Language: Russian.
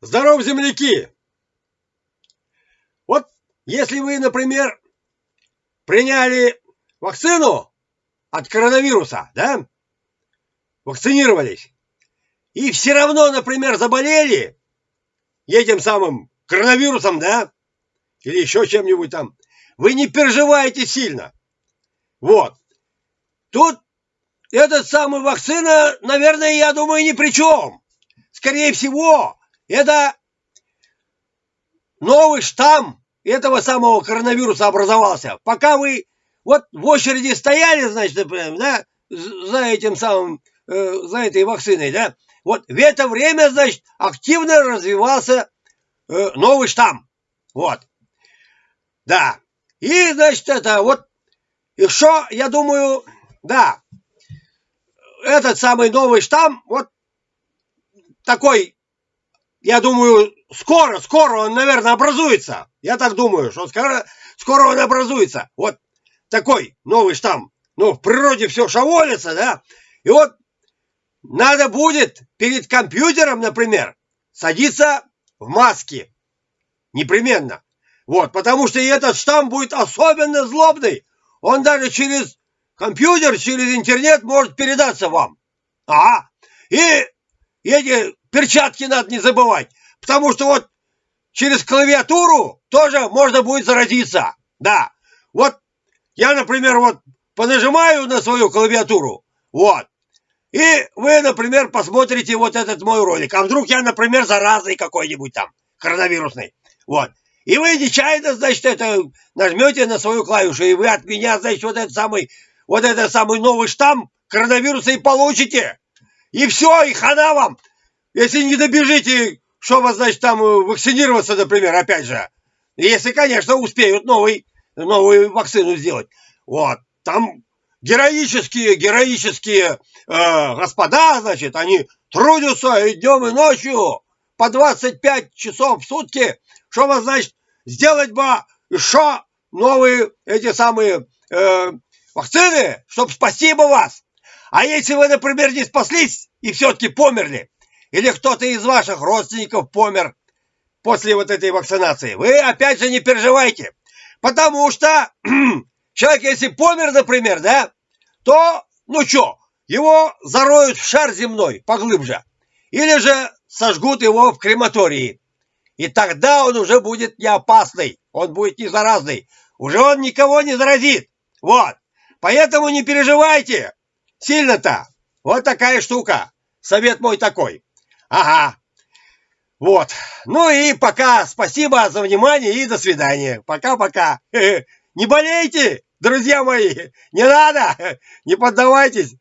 Здоров, земляки! Вот если вы, например, приняли вакцину от коронавируса, да? Вакцинировались. И все равно, например, заболели этим самым коронавирусом, да? Или еще чем-нибудь там. Вы не переживаете сильно. Вот. Тут этот самый вакцина, наверное, я думаю, ни при чем. Скорее всего, это новый штамм этого самого коронавируса образовался. Пока вы вот в очереди стояли, значит, да, за этим самым, э, за этой вакциной, да, вот в это время, значит, активно развивался э, новый штамм. Вот. Да. И, значит, это вот еще, я думаю, да, этот самый новый штамм, вот такой, я думаю, скоро, скоро он, наверное, образуется. Я так думаю, что скоро, скоро он образуется. Вот такой новый штамм. Ну, в природе все шаволится, да? И вот надо будет перед компьютером, например, садиться в маске. Непременно. Вот, потому что этот штамм будет особенно злобный. Он даже через компьютер, через интернет может передаться вам. Ага. И эти перчатки надо не забывать. Потому что вот через клавиатуру тоже можно будет заразиться. Да. Вот я, например, вот понажимаю на свою клавиатуру. Вот. И вы, например, посмотрите вот этот мой ролик. А вдруг я, например, заразный какой-нибудь там, коронавирусный. Вот. И вы нечаянно, значит, это нажмете на свою клавишу, и вы от меня, значит, вот этот самый, вот этот самый новый штамм коронавируса и получите. И все, и хана вам. Если не добежите, что вас, значит, там э, вакцинироваться, например, опять же. Если, конечно, успеют новый, новую вакцину сделать. Вот. Там героические, героические э, господа, значит, они трудятся и днем, и ночью по 25 часов в сутки, чтобы, значит, сделать бы еще новые эти самые э, вакцины, чтобы спасти бы вас. А если вы, например, не спаслись и все-таки померли, или кто-то из ваших родственников помер после вот этой вакцинации, вы опять же не переживайте. Потому что человек, если помер, например, да, то, ну что, его зароют в шар земной поглубже. Или же сожгут его в крематории. И тогда он уже будет не опасный, он будет не заразный. Уже он никого не заразит. Вот. Поэтому не переживайте сильно-то. Вот такая штука. Совет мой такой. Ага. Вот. Ну и пока. Спасибо за внимание и до свидания. Пока-пока. Не болейте, друзья мои. Не надо. Не поддавайтесь.